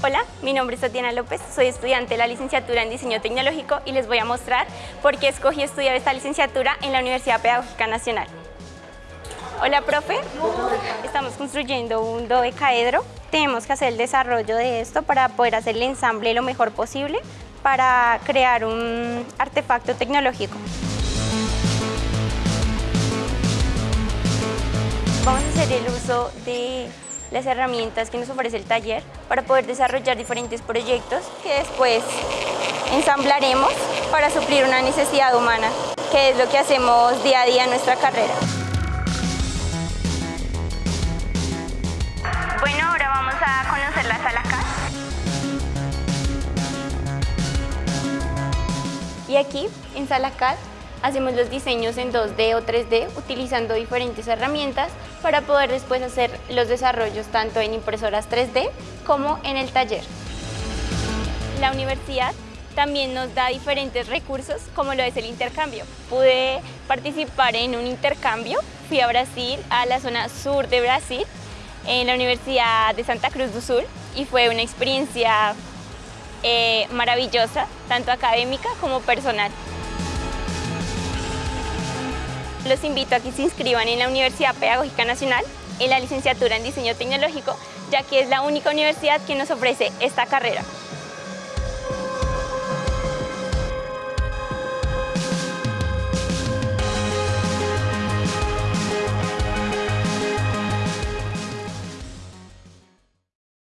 Hola, mi nombre es Tatiana López, soy estudiante de la licenciatura en Diseño Tecnológico y les voy a mostrar por qué escogí estudiar esta licenciatura en la Universidad Pedagógica Nacional. Hola, profe. Estamos construyendo un dodecaedro. Tenemos que hacer el desarrollo de esto para poder hacer el ensamble lo mejor posible para crear un artefacto tecnológico. Vamos a hacer el uso de las herramientas que nos ofrece el taller para poder desarrollar diferentes proyectos que después ensamblaremos para suplir una necesidad humana, que es lo que hacemos día a día en nuestra carrera. Bueno, ahora vamos a conocer la sala. Y aquí, en sala CAD, hacemos los diseños en 2D o 3D utilizando diferentes herramientas para poder después hacer los desarrollos tanto en impresoras 3D como en el taller. La universidad también nos da diferentes recursos como lo es el intercambio. Pude participar en un intercambio, fui a Brasil, a la zona sur de Brasil, en la Universidad de Santa Cruz do Sul y fue una experiencia eh, maravillosa, tanto académica como personal. Los invito a que se inscriban en la Universidad Pedagógica Nacional en la licenciatura en Diseño Tecnológico, ya que es la única universidad que nos ofrece esta carrera.